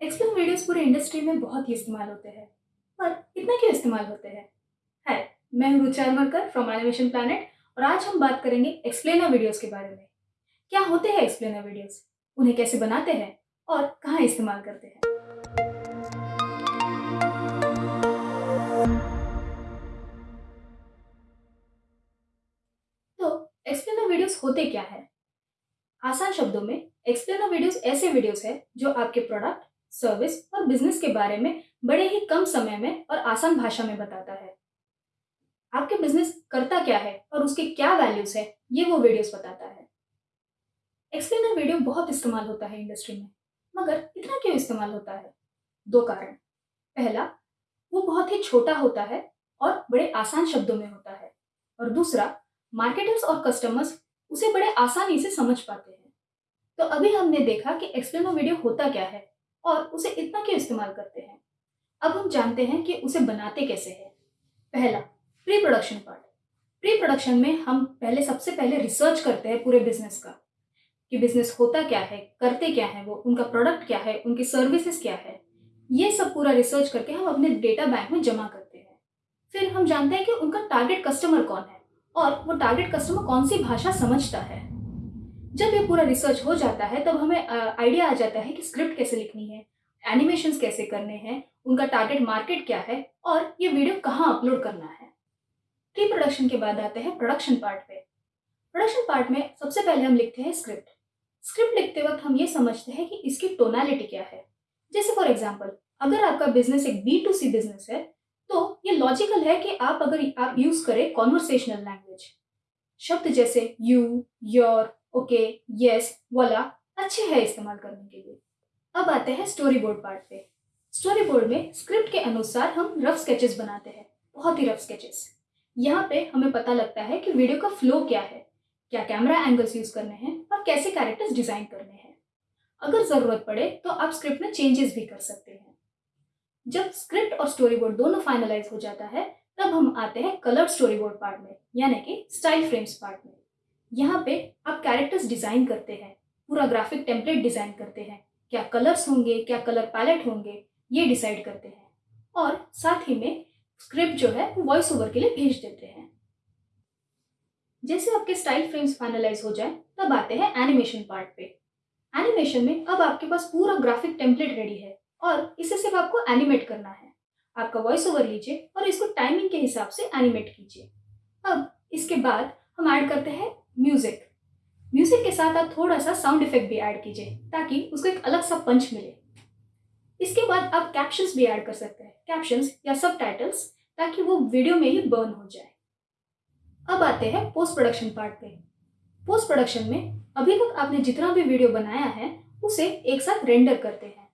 Explain videos पूरे industry में बहुत ही इस्तेमाल होते हैं। पर इतना क्यों इस्तेमाल होते हैं? है, मैं हूँ Ruchi Aramarkar from animation planet और आज हम बात करेंगे एक्सप्लेनर वीडियोस के बारे में। क्या होते हैं एक्सप्लेनर वीडियोस उन्हें कैसे बनाते हैं और कहाँ इस्तेमाल करते हैं? तो एक्सप्लेनर वीडियोस होते क्या है? आसान शब्दों में एक्सप्लेनर वीडियोस ऐसे वीडियोस है जो आपके प्रोडक्ट सर्विस और बिज़नेस के बारे में बड़े ही कम समय में और आसान भाषा में बताता है। आपके बिज़नेस करता क्या है और उसके क्या वैल्यूज़ है, ये वो वीडियोस बताता है। एक्सप्लेनर वीडियो बहुत इस्तेमाल होता है इंडस्ट्री में, मगर इतना क्यों इस्तेमाल होता है? दो कारण। पहला, वो बहुत ही छोटा होता है और बड़े आसान शब्दों में होता है। और दूसरा मार्केटर्स और कस्टमर्स उसे बड़े आसानी से समझ पाते हैं। तो अभी हमने देखा कि एक्सप्लेनर वीडियो होता क्या है और उसे इतना क्यों इस्तेमाल करते हैं? अब हम जानते हैं कि उसे बनाते कैसे हैं। पहला pre production part pre production में हम पहले, सबसे पहले रिसर्च करते हैं पूरे बिज़नेस का, कि बिज़नेस होता क्या है, करते क्या है वो, उनका प्रोडक्ट क्या है, उनकी सर्विसेज़ क्या है। ये सब पूरा रिसर्च करके हम अपने डेटा बैंक में जमा करते हैं। फिर हम जानते हैं कि उनका टारगेट कस्टमर कौन है, और वो टारगेट कस्टमर कौन सी भाषा समझता है। जब ये पूरा रिसर्च हो जाता है, तब हमें आइडिया आ जाता है कि स्क्रिप्ट कैसे लिखनी है एनिमेशन कैसे करने हैं, उनका टारगेट मार्केट क्या है, और ये वीडियो कहाँ अपलोड करना है। प्री प्रोडक्शन के बाद आते हैं प्रोडक्शन पार्ट पे। प्रोडक्शन पार्ट में सबसे पहले हम लिखते हैं स्क्रिप्ट स्क्रिप्ट लिखते वक्त हम ये समझते हैं कि इसकी टोनालिटी क्या है। जैसे फॉर एग्ज़ाम्पल अगर आपका बिज़नेस एक बी टू सी बिज़नेस है तो ये लॉजिकल है कि आप अगर आप यूज़ करें कॉन्वर्सेशनल लैंग्वेज शब्द जैसे यू योर ओके यस वाला अच्छे है इस्तेमाल करने के लिए। अब आते हैं स्टोरी बोर्ड पार्ट पे। स्टोरी बोर्ड में स्क्रिप्ट के अनुसार हम रफ स्केचेस बनाते हैं, बहुत ही रफ स्केचेस यहाँ पे हमें पता लगता है कि वीडियो का फ्लो क्या है, क्या कैमरा एंगल्स यूज़ करने हैं और कैसे कैरेक्टर्स डिज़ाइन करने हैं। अगर ज़रूरत पड़े तो आप स्क्रिप्ट में चेंजेस भी कर सकते हैं। जब स्क्रिप्ट और स्टोरी बोर्ड दोनों फाइनलाइज हो जाता है, तब हम आते हैं कलर स्टोरी बोर्ड पार्ट में, यानी कि स्टाइल फ्रेम्स पार्ट में। यहाँ पे आप कैरेक्टर्स डिज़ाइन करते हैं, पूरा ग्राफिक टेम्पलेट डिज़ाइन करते हैं, क्या कलर्स होंगे, क्या कलर पैलेट होंगे, ये डिसाइड करते हैं। और साथ ही में स्क्रिप्ट जो है, वो वॉइस ओवर के लिए भेज देते हैं। जैसे आपके स्टाइल फ्रेम्स फाइनलाइज हो जाए, तब आते हैं एनिमेशन पार्ट पे। एनिमेशन में अब आपके पास पूरा ग्राफिक टेम्पलेट रेडी है और इसे सिर्फ़ आपको एनिमेट करना है। आपका वॉइस ओवर लीजिए और इसको टाइमिंग के हिसाब से एनिमेट कीजिए। अब इसके बाद हम ऐड करते हैं म्यूज़िक म्यूज़िक के साथ आप थोड़ा सा साउंड इफ़ेक्ट भी ऐड कीजिए, ताकि उसको एक अलग सा पंच मिले। इसके बाद आप कैप्शंस भी ऐड कर सकते हैं। कैप्शंस या सब ताकि वो वीडियो में ही बर्न हो जाए। अब आते हैं पोस्ट प्रोडक्शन पार्ट पे। पोस्ट प्रोडक्शन में अभी तक आपने जितना भी वीडियो बनाया है, उसे एक साथ रेंडर करते हैं।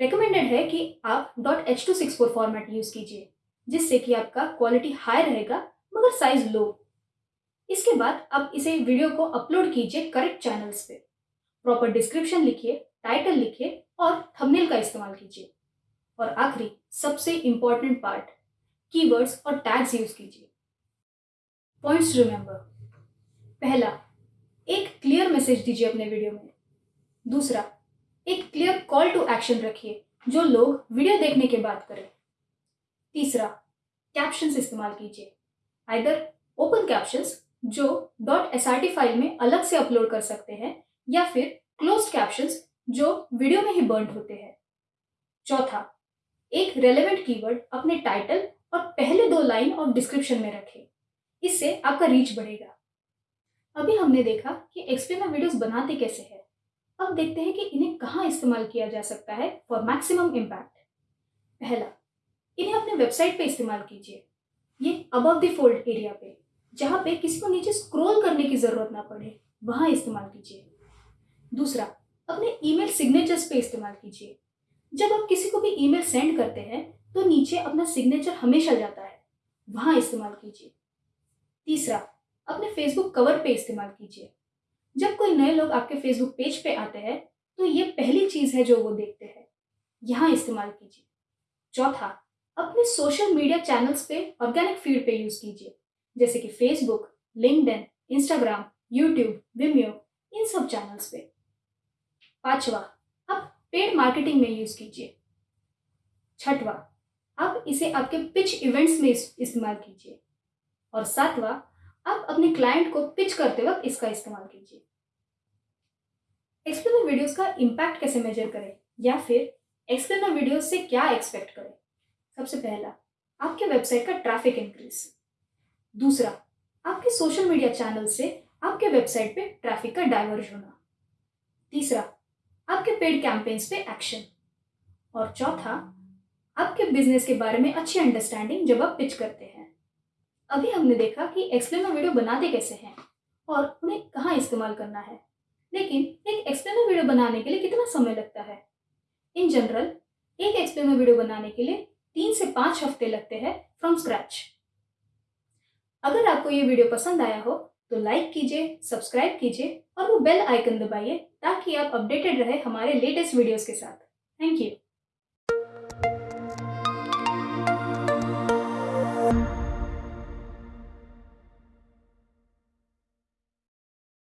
रिकमेंडेड है कि आप. Dot H two six four format use कीजिए, जिससे कि आपका क्वालिटी हाई रहेगा, मगर साइज़ लो इसके बाद आप इसे वीडियो को अपलोड कीजिए करेक्ट चैनल्स पे। प्रॉपर डिस्क्रिप्शन लिखिए टाइटल लिखिए और थंबनेल का इस्तेमाल कीजिए। और आखिरी, सबसे इंपॉर्टेंट पार्ट कीवर्ड्स और टैग्स यूज़ कीजिए। पॉइंट्स रिमेंबर पहला, एक क्लियर मैसेज दीजिए अपने वीडियो में। दूसरा, एक क्लियर कॉल टू एक्शन रखिए, जो लोग वीडियो देखने के बाद करें। तीसरा कैप्शंस इस्तेमाल कीजिए। आइदर ओपन कैप्शंस जो डॉट एस फ़ाइल में अलग से अपलोड कर सकते हैं, या फिर क्लोज कैप्शंस जो वीडियो में ही बर्न होते हैं। चौथा, एक रेलेवेंट कीवर्ड अपने टाइटल और पहले दो लाइन और डिस्क्रिप्शन में रखें। इससे आपका रीच बढ़ेगा। अभी हमने देखा कि एक्सप्लेनर वीडियोस बनाते कैसे हैं। अब देखते हैं कि इन्हें कहाँ इस्तेमाल किया जा सकता है फॉर मैक्सिमम इम्पैक्ट पहला, इन्हें अपने वेबसाइट पे इस्तेमाल कीजिए। ये अबव द फोल्ड एरिया पे। जहाँ पे किसी को नीचे स्क्रॉल करने की ज़रूरत ना पड़े, वहाँ इस्तेमाल कीजिए। दूसरा, अपने ईमेल सिग्नेचर्स पे इस्तेमाल कीजिए। जब आप किसी को भी ईमेल सेंड करते हैं तो नीचे अपना सिग्नेचर हमेशा जाता है। वहाँ इस्तेमाल कीजिए। तीसरा, अपने फेसबुक कवर पे इस्तेमाल कीजिए। जब कोई नए लोग आपके फेसबुक पेज पे आते हैं तो ये पहली चीज़ है जो वो देखते हैं। यहाँ इस्तेमाल कीजिए। चौथा, अपने सोशल मीडिया चैनल्स पे ऑर्गेनिक फ़ीड पे यूज़ कीजिए। जैसे कि Facebook LinkedIn Instagram YouTube Vimeo इन सब चैनल्स पे। पांचवा आप पेड मार्केटिंग में यूज़ कीजिए। छठवा आप इसे आपके पिच इवेंट्स में इस्तेमाल कीजिए। और सातवां आप अपने क्लाइंट को पिच करते वक्त इसका इस्तेमाल कीजिए। एक्सप्लेनर वीडियोस का इम्पैक्ट कैसे मेजर करें? या फिर एक्सप्लेनर वीडियोस से क्या एक्सपेक्ट करें? सबसे पहला, आपके वेबसाइट का ट्रैफ़िक इंक्रीज दूसरा, आपके सोशल मीडिया चैनल से आपके वेबसाइट पे ट्रैफ़िक का डाइवर्ज होना। तीसरा, आपके पेड कैंपेन्स पे एक्शन और चौथा, आपके बिज़नेस के बारे में अच्छी अंडरस्टैंडिंग जब आप पिच करते हैं। अभी हमने देखा कि एक्सप्लेनर वीडियो बनाते कैसे हैं और उन्हें कहाँ इस्तेमाल करना है। लेकिन एक एक्सप्लेनर वीडियो बनाने के लिए कितना समय लगता है? इन जनरल एक एक्सप्लेनर वीडियो बनाने के लिए तीन से पाँच हफ़्ते लगते हैं फ्रॉम स्क्रैच अगर आपको ये वीडियो पसंद आया हो तो लाइक कीजिए सब्सक्राइब कीजिए और वो बेल आइकन दबाइए ताकि आप अपडेटेड रहे हमारे लेटेस्ट वीडियोस के साथ। Thank you